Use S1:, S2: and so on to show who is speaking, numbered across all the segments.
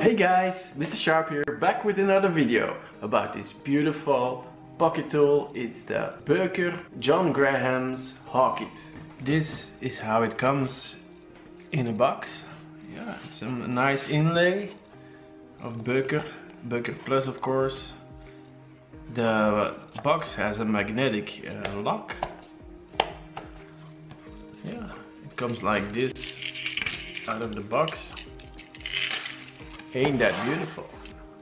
S1: Hey guys, Mr. Sharp here, back with another video about this beautiful pocket tool. It's the Böker John Graham's Hawkit. This is how it comes in a box. Yeah, some nice inlay of Böker, Böker Plus of course. The box has a magnetic uh, lock. Yeah, it comes like this out of the box. Ain't that beautiful?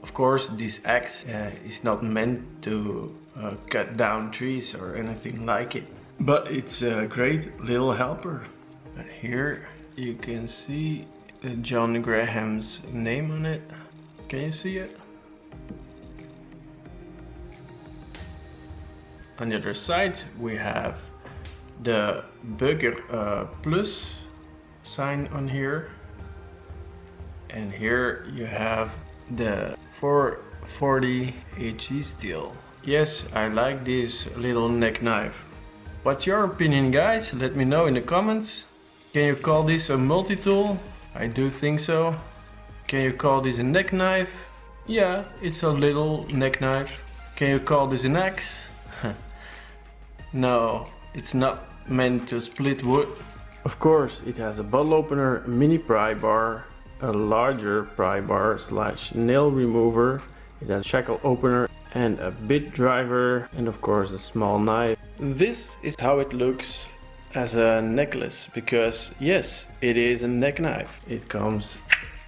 S1: Of course, this axe uh, is not meant to uh, cut down trees or anything like it. But it's a great little helper. And here you can see John Graham's name on it. Can you see it? On the other side we have the Böker uh, Plus sign on here and here you have the 440 HC steel. Yes, I like this little neck knife. What's your opinion guys? Let me know in the comments. Can you call this a multi-tool? I do think so. Can you call this a neck knife? Yeah, it's a little neck knife. Can you call this an axe? no, it's not meant to split wood. Of course, it has a bottle opener, mini pry bar, a larger pry bar slash nail remover. It has a shackle opener and a bit driver and of course a small knife. This is how it looks as a necklace because yes, it is a neck knife. It comes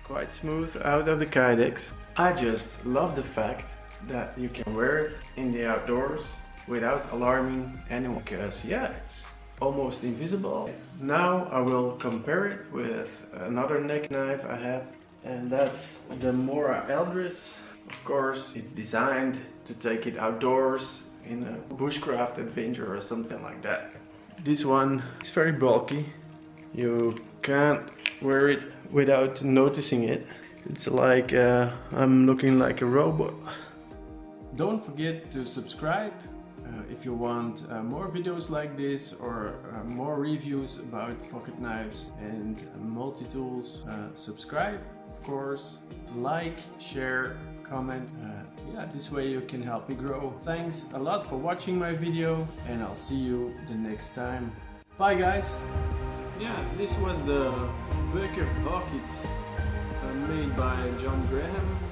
S1: quite smooth out of the Kydex. I just love the fact that you can wear it in the outdoors without alarming anyone because yeah, it's almost invisible. Now I will compare it with another neck knife I have and that's the Mora Eldris. Of course it's designed to take it outdoors in a bushcraft adventure or something like that. This one is very bulky. You can't wear it without noticing it. It's like uh, I'm looking like a robot. Don't forget to subscribe uh, if you want uh, more videos like this or uh, more reviews about pocket knives and multi-tools, subscribe of course, like, share, comment. yeah, this way you can help me grow. Thanks a lot for watching my video and I'll see you the next time. Bye guys! Yeah, this was the Böker Pocket uh, made by John Graham